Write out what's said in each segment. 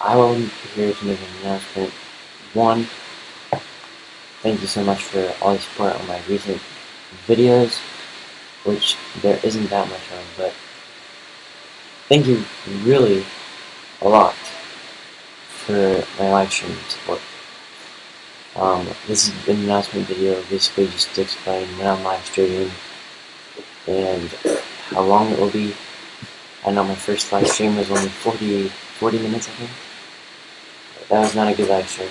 I will be here to make an announcement. One, thank you so much for all the support on my recent videos, which there isn't that much of, but thank you really a lot for my live stream support. Um, this is an announcement video, basically just to explain when I'm live streaming and how long it will be. I know my first live stream was only 40, 40 minutes, I think. That was not a good live stream,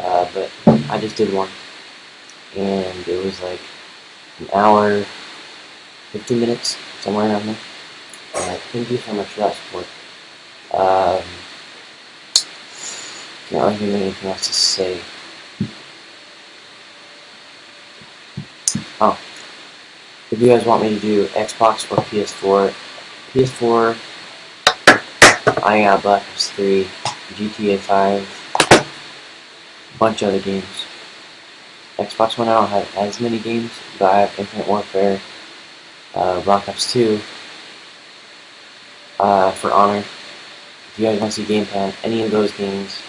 uh, but I just did one, and it was like an hour, 15 minutes, somewhere around there. Uh, thank you so much for that support. Um, can't really think of anything else to say. Oh, if you guys want me to do Xbox or PS4, PS4, I got Black Ops 3, GTA 5, a bunch of other games. Xbox One, I don't have as many games, but I have Infinite Warfare, uh, Black Ops 2, uh, For Honor. If you guys want to see game plan, any of those games,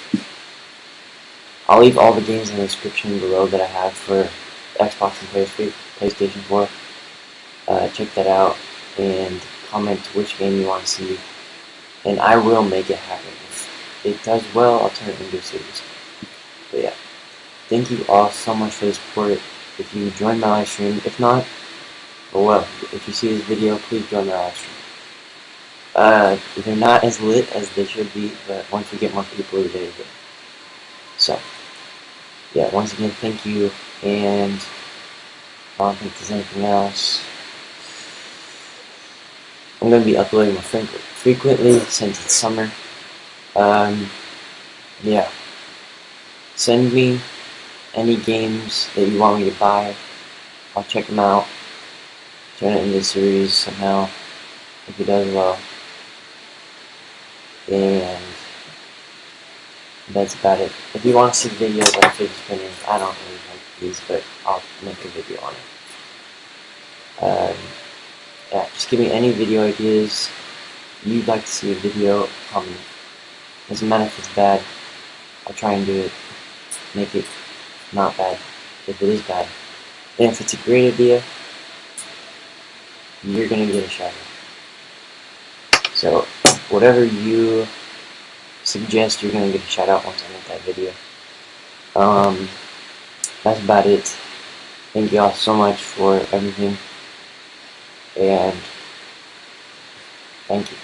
I'll leave all the games in the description below that I have for Xbox and PlayStation 4. Uh, check that out and comment which game you want to see, and I will make it happen. It does well, I'll turn it into a series. But yeah, thank you all so much for the support. If you join my live stream, if not, oh well, if you see this video, please join my live stream. Uh, they're not as lit as they should be, but once we get more people, they're good. So, yeah, once again, thank you, and I don't think there's anything else. I'm going to be uploading more frequently since it's summer. Um, yeah. Send me any games that you want me to buy. I'll check them out. Turn it into a series somehow, if it does well. And that's about it. If you want to see videos on fidget spinners, I don't really like these, but I'll make a video on it. Um, yeah, just give me any video ideas you'd like to see a video comment. Doesn't matter if it's bad, I'll try and do it, make it not bad, if it is bad. And if it's a great idea, you're gonna get a shout out. So, whatever you suggest you're to get a shout out once I make that video. Um, that's about it. Thank you all so much for everything. And thank you.